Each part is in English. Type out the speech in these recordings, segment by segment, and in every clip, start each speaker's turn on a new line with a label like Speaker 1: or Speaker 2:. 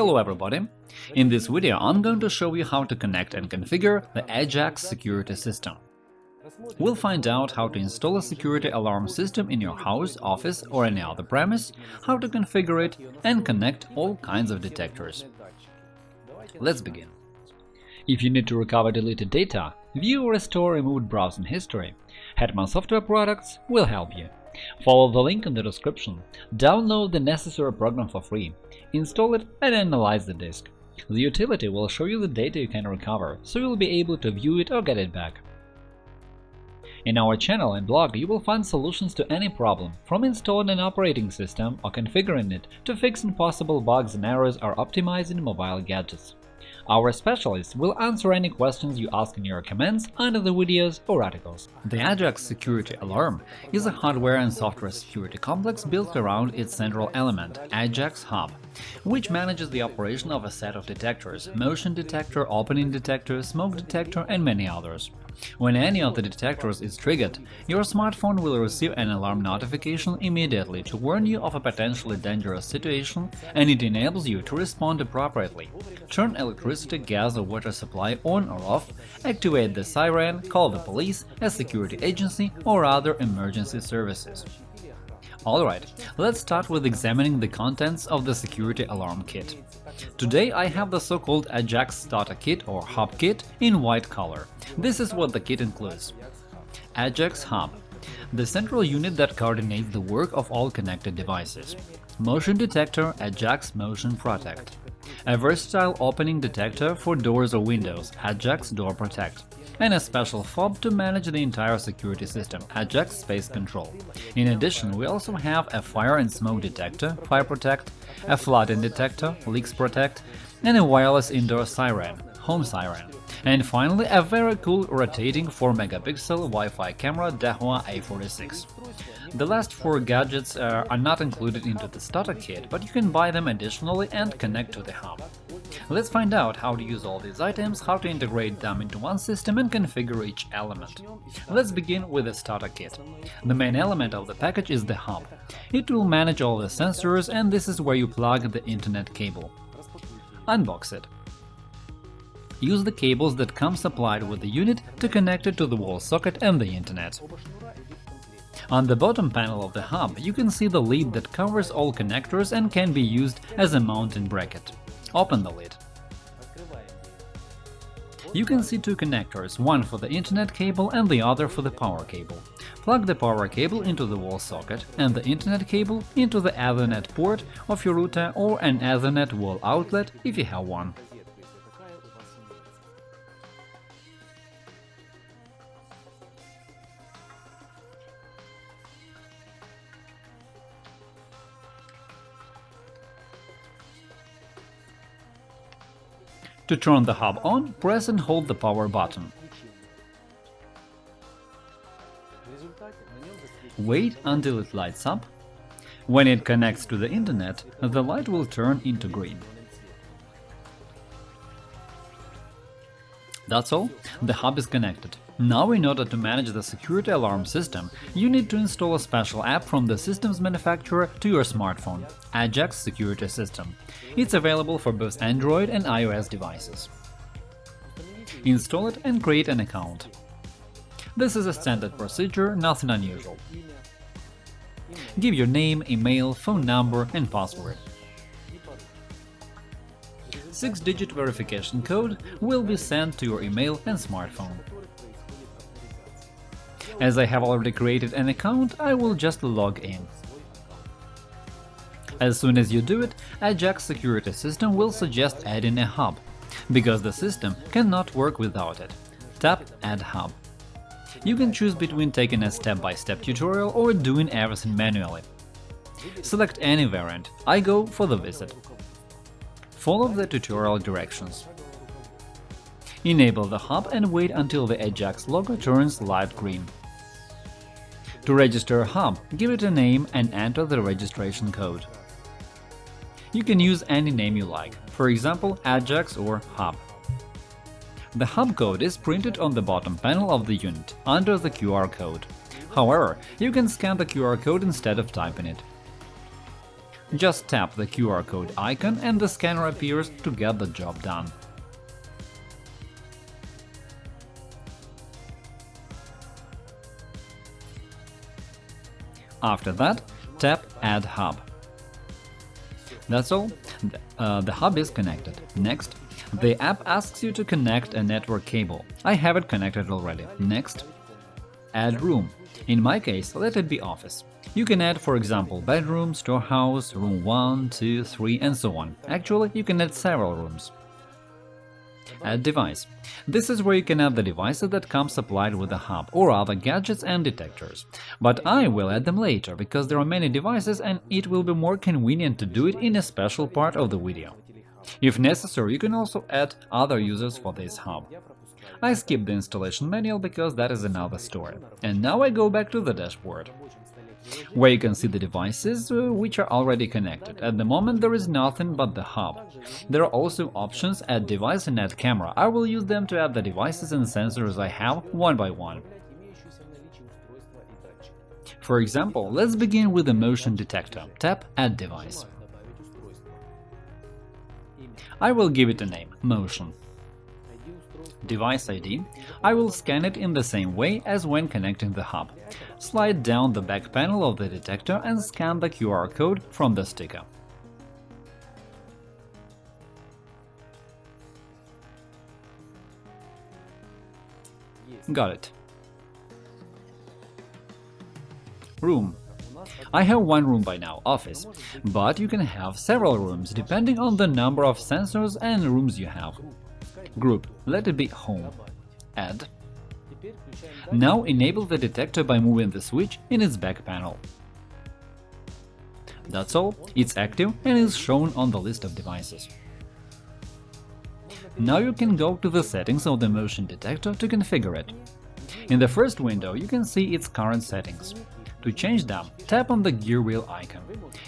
Speaker 1: Hello everybody! In this video I'm going to show you how to connect and configure the Ajax security system. We'll find out how to install a security alarm system in your house, office or any other premise, how to configure it and connect all kinds of detectors. Let's begin. If you need to recover deleted data, view or restore removed browsing history, Hetman Software Products will help you. Follow the link in the description, download the necessary program for free, install it and analyze the disk. The utility will show you the data you can recover, so you'll be able to view it or get it back. In our channel and blog you will find solutions to any problem, from installing an operating system or configuring it to fixing possible bugs and errors or optimizing mobile gadgets. Our specialists will answer any questions you ask in your comments under the videos or articles. The Ajax Security Alarm is a hardware and software security complex built around its central element, Ajax Hub, which manages the operation of a set of detectors – motion detector, opening detector, smoke detector and many others. When any of the detectors is triggered, your smartphone will receive an alarm notification immediately to warn you of a potentially dangerous situation, and it enables you to respond appropriately. Turn electricity, gas or water supply on or off, activate the siren, call the police, a security agency or other emergency services. Alright, let's start with examining the contents of the security alarm kit. Today I have the so-called Ajax Starter Kit or Hub Kit in white color. This is what the kit includes. Ajax Hub – the central unit that coordinates the work of all connected devices. Motion detector Ajax Motion Protect. A versatile opening detector for doors or windows Ajax Door Protect and a special fob to manage the entire security system, Ajax Space Control. In addition, we also have a fire and smoke detector, Fire Protect, a flooding detector, Leaks Protect, and a wireless indoor siren, Home Siren. And finally, a very cool rotating 4-megapixel Wi-Fi camera Dahua A46. The last four gadgets uh, are not included into the starter kit, but you can buy them additionally and connect to the hub. Let's find out how to use all these items, how to integrate them into one system and configure each element. Let's begin with the starter kit. The main element of the package is the hub. It will manage all the sensors, and this is where you plug the internet cable. Unbox it. Use the cables that come supplied with the unit to connect it to the wall socket and the internet. On the bottom panel of the hub you can see the lid that covers all connectors and can be used as a mounting bracket. Open the lid. You can see two connectors, one for the internet cable and the other for the power cable. Plug the power cable into the wall socket and the internet cable into the Ethernet port of your router or an Ethernet wall outlet if you have one. To turn the hub on, press and hold the power button. Wait until it lights up. When it connects to the internet, the light will turn into green. That's all, the hub is connected. Now in order to manage the security alarm system, you need to install a special app from the system's manufacturer to your smartphone – Ajax Security System. It's available for both Android and iOS devices. Install it and create an account. This is a standard procedure, nothing unusual. Give your name, email, phone number and password. Six-digit verification code will be sent to your email and smartphone. As I have already created an account, I will just log in. As soon as you do it, Ajax security system will suggest adding a hub, because the system cannot work without it. Tap Add Hub. You can choose between taking a step-by-step -step tutorial or doing everything manually. Select any variant, I go for the visit. Follow the tutorial directions. Enable the hub and wait until the Ajax logo turns light green. To register a hub, give it a name and enter the registration code. You can use any name you like, for example Ajax or Hub. The hub code is printed on the bottom panel of the unit, under the QR code. However, you can scan the QR code instead of typing it. Just tap the QR code icon and the scanner appears to get the job done. After that, tap Add Hub. That's all. Uh, the hub is connected. Next, the app asks you to connect a network cable. I have it connected already. Next, add room. In my case, let it be office. You can add, for example, bedroom, storehouse, room 1, 2, 3, and so on. Actually, you can add several rooms. Add device. This is where you can add the devices that come supplied with the hub, or other gadgets and detectors. But I will add them later, because there are many devices and it will be more convenient to do it in a special part of the video. If necessary, you can also add other users for this hub. I skipped the installation manual because that is another story. And now I go back to the dashboard where you can see the devices uh, which are already connected. At the moment there is nothing but the hub. There are also options Add device and Add camera. I will use them to add the devices and sensors I have one by one. For example, let's begin with the motion detector. Tap Add device. I will give it a name – Motion device ID, I will scan it in the same way as when connecting the hub. Slide down the back panel of the detector and scan the QR code from the sticker. Got it. Room. I have one room by now, office, but you can have several rooms depending on the number of sensors and rooms you have. Group, let it be Home. Add. Now enable the detector by moving the switch in its back panel. That's all, it's active and is shown on the list of devices. Now you can go to the settings of the motion detector to configure it. In the first window you can see its current settings. To change them, tap on the gear wheel icon.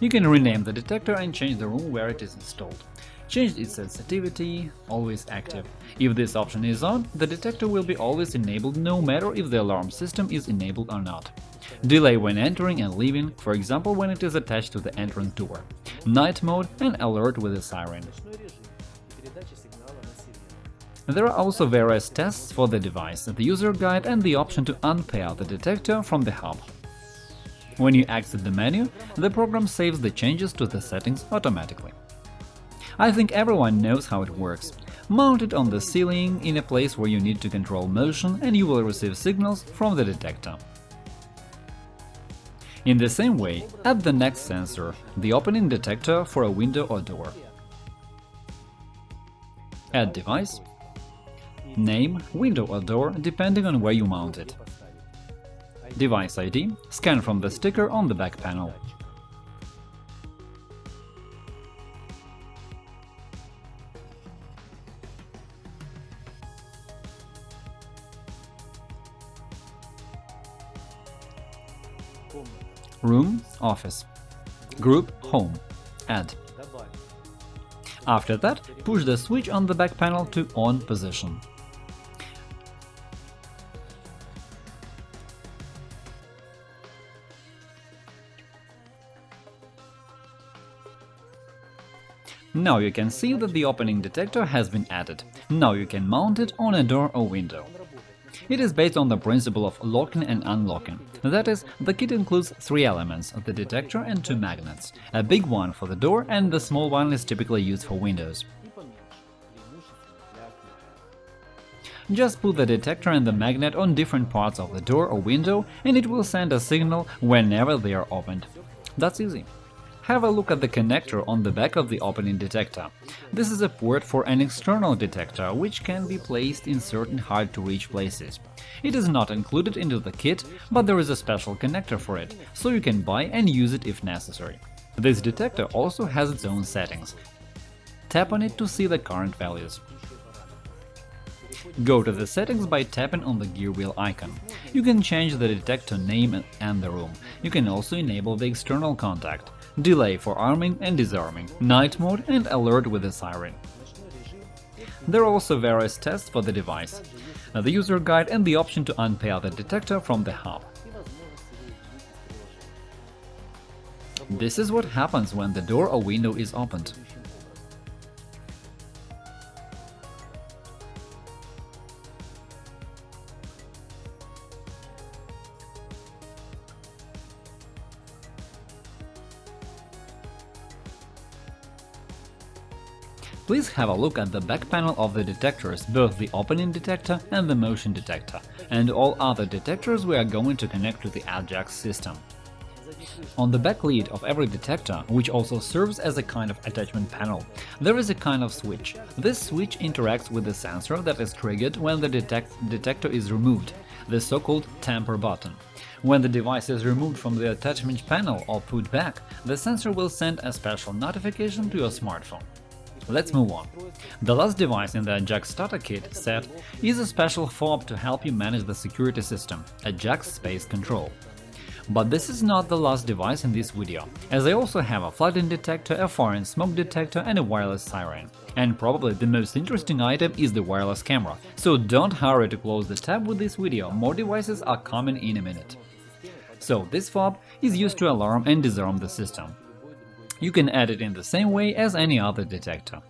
Speaker 1: You can rename the detector and change the room where it is installed. Change its sensitivity, always active. If this option is on, the detector will be always enabled no matter if the alarm system is enabled or not. Delay when entering and leaving, for example when it is attached to the entrance door. Night mode and alert with a siren. There are also various tests for the device, the user guide and the option to unpair the detector from the hub. When you exit the menu, the program saves the changes to the settings automatically. I think everyone knows how it works. Mount it on the ceiling in a place where you need to control motion and you will receive signals from the detector. In the same way, add the next sensor, the opening detector for a window or door. Add device, name, window or door, depending on where you mount it. Device ID, scan from the sticker on the back panel. Room – Office Group – Home Add After that, push the switch on the back panel to On position. Now you can see that the opening detector has been added. Now you can mount it on a door or window. It is based on the principle of locking and unlocking. That is, the kit includes three elements – the detector and two magnets. A big one for the door and the small one is typically used for windows. Just put the detector and the magnet on different parts of the door or window and it will send a signal whenever they are opened. That's easy have a look at the connector on the back of the opening detector. This is a port for an external detector, which can be placed in certain hard-to-reach places. It is not included into the kit, but there is a special connector for it, so you can buy and use it if necessary. This detector also has its own settings. Tap on it to see the current values. Go to the settings by tapping on the gear wheel icon. You can change the detector name and the room. You can also enable the external contact delay for arming and disarming, night mode and alert with a siren. There are also various tests for the device, uh, the user guide and the option to unpair the detector from the hub. This is what happens when the door or window is opened. Have a look at the back panel of the detectors, both the opening detector and the motion detector, and all other detectors we are going to connect to the Ajax system. On the back lid of every detector, which also serves as a kind of attachment panel, there is a kind of switch. This switch interacts with the sensor that is triggered when the detect detector is removed, the so-called tamper button. When the device is removed from the attachment panel or put back, the sensor will send a special notification to your smartphone. Let's move on. The last device in the Ajax starter kit set is a special fob to help you manage the security system – Ajax Space Control. But this is not the last device in this video, as I also have a flooding detector, a foreign smoke detector and a wireless siren. And probably the most interesting item is the wireless camera, so don't hurry to close the tab with this video, more devices are coming in a minute. So this fob is used to alarm and disarm the system. You can add it in the same way as any other detector.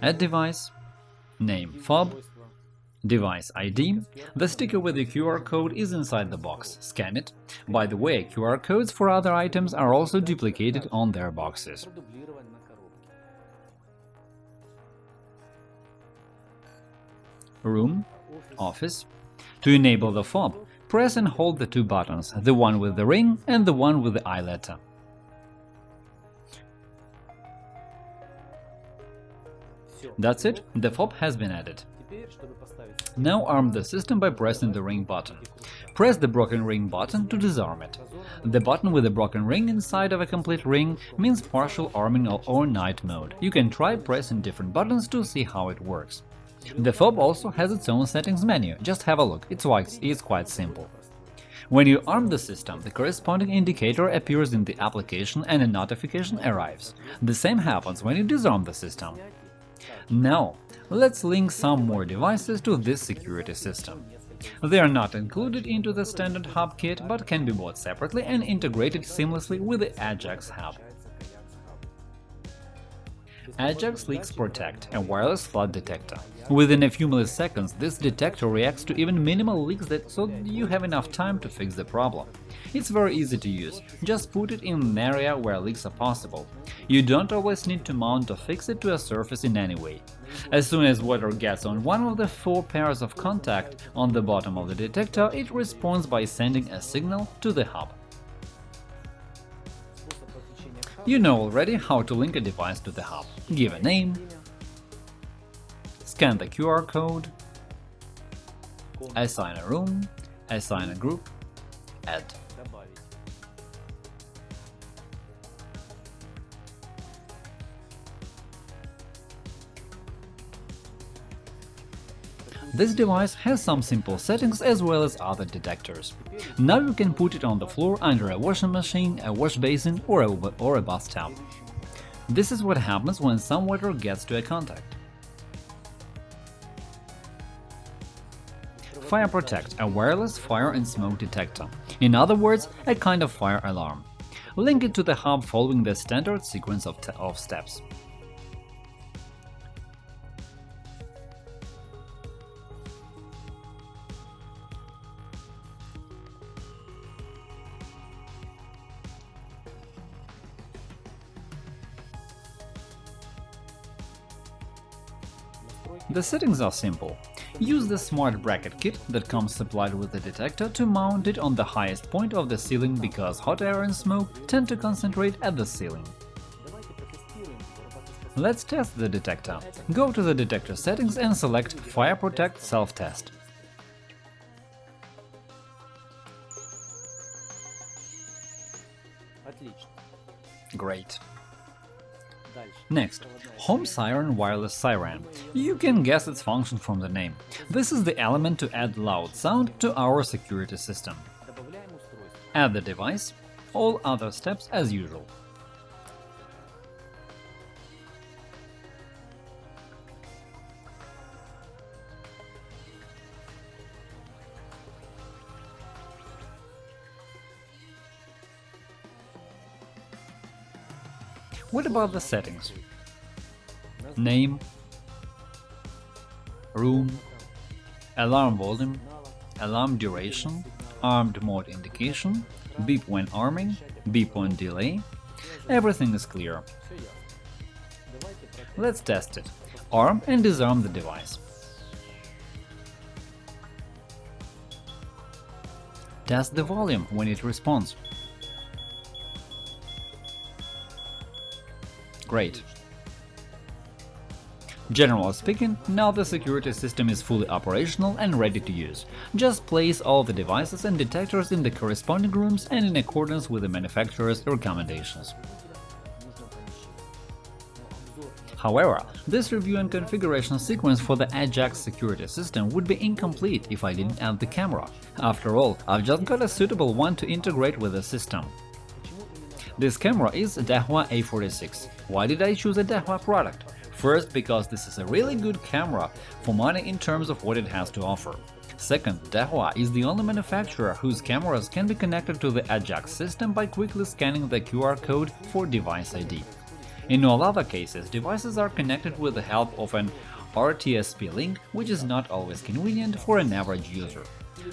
Speaker 1: Add device, name fob, device ID, the sticker with the QR code is inside the box, scan it. By the way, QR codes for other items are also duplicated on their boxes. Room, Office. To enable the fob, press and hold the two buttons, the one with the ring and the one with the I letter. That's it, the fob has been added. Now arm the system by pressing the ring button. Press the broken ring button to disarm it. The button with a broken ring inside of a complete ring means partial arming or night mode. You can try pressing different buttons to see how it works. The fob also has its own settings menu, just have a look, it's quite, it's quite simple. When you arm the system, the corresponding indicator appears in the application and a notification arrives. The same happens when you disarm the system. Now, let's link some more devices to this security system. They are not included into the standard hub kit, but can be bought separately and integrated seamlessly with the Ajax hub. Ajax Leaks Protect, a wireless flood detector. Within a few milliseconds, this detector reacts to even minimal leaks that, so you have enough time to fix the problem. It's very easy to use, just put it in an area where leaks are possible. You don't always need to mount or fix it to a surface in any way. As soon as water gets on one of the four pairs of contact on the bottom of the detector, it responds by sending a signal to the hub. You know already how to link a device to the hub. Give a name, scan the QR code, assign a room, assign a group, add. This device has some simple settings as well as other detectors. Now you can put it on the floor under a washing machine, a wash basin or a, or a bathtub. This is what happens when some water gets to a contact. Fire Protect – a wireless fire and smoke detector. In other words, a kind of fire alarm. Link it to the hub following the standard sequence of, of steps. The settings are simple. Use the smart bracket kit that comes supplied with the detector to mount it on the highest point of the ceiling because hot air and smoke tend to concentrate at the ceiling. Let's test the detector. Go to the detector settings and select Fire Protect Self-Test. Great. Next, Home Siren Wireless Siren. You can guess its function from the name. This is the element to add loud sound to our security system. Add the device, all other steps as usual. What about the settings? Name, room, alarm volume, alarm duration, armed mode indication, beep when arming, beep on delay. Everything is clear. Let's test it. Arm and disarm the device. Test the volume when it responds. Great. Generally speaking, now the security system is fully operational and ready to use. Just place all the devices and detectors in the corresponding rooms and in accordance with the manufacturer's recommendations. However, this review and configuration sequence for the Ajax security system would be incomplete if I didn't add the camera. After all, I've just got a suitable one to integrate with the system. This camera is Dahua A46. Why did I choose a Dahua product? First, because this is a really good camera for money in terms of what it has to offer. Second, Dahua is the only manufacturer whose cameras can be connected to the Ajax system by quickly scanning the QR code for device ID. In all other cases, devices are connected with the help of an RTSP link, which is not always convenient for an average user.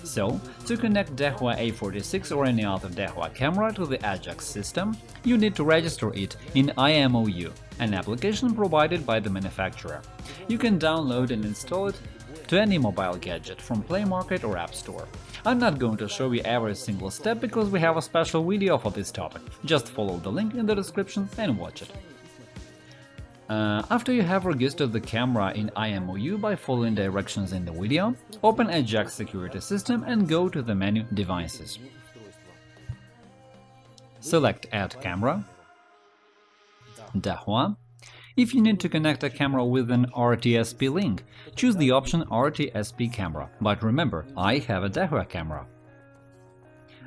Speaker 1: So, to connect Dahua A46 or any other Dahua camera to the Ajax system, you need to register it in IMOU, an application provided by the manufacturer. You can download and install it to any mobile gadget from Play Market or App Store. I'm not going to show you every single step because we have a special video for this topic, just follow the link in the description and watch it. Uh, after you have registered the camera in IMOU by following directions in the video, open Ajax Security System and go to the menu Devices. Select Add Camera, Dahua. If you need to connect a camera with an RTSP link, choose the option RTSP camera, but remember, I have a Dahua camera.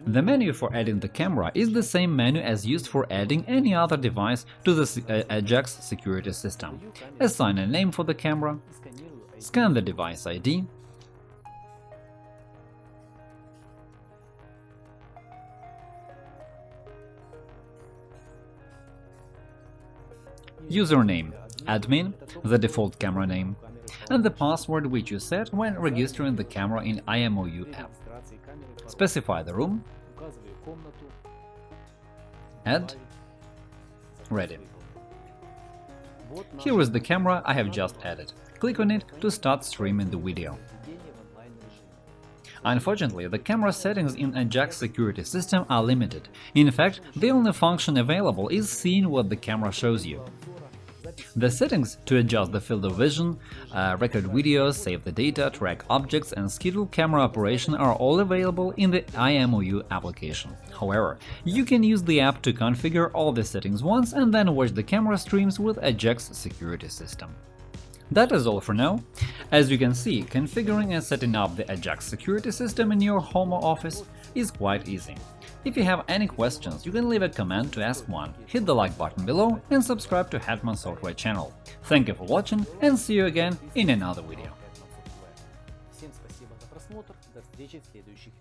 Speaker 1: The menu for adding the camera is the same menu as used for adding any other device to the uh, Ajax security system. Assign a name for the camera, scan the device ID, username. Admin, the default camera name, and the password which you set when registering the camera in IMOU app. Specify the room, And ready. Here is the camera I have just added. Click on it to start streaming the video. Unfortunately, the camera settings in Ajax security system are limited. In fact, the only function available is seeing what the camera shows you. The settings to adjust the field of vision, uh, record videos, save the data, track objects and schedule camera operation are all available in the IMOU application. However, you can use the app to configure all the settings once and then watch the camera streams with Ajax security system. That is all for now. As you can see, configuring and setting up the Ajax security system in your home or office is quite easy. If you have any questions, you can leave a comment to ask one, hit the like button below and subscribe to Hetman Software channel. Thank you for watching and see you again in another video.
Speaker 2: Всем спасибо за просмотр, до встречи в следующих видео.